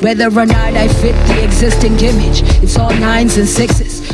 Whether or not I fit the existing image, it's all nines and sixes.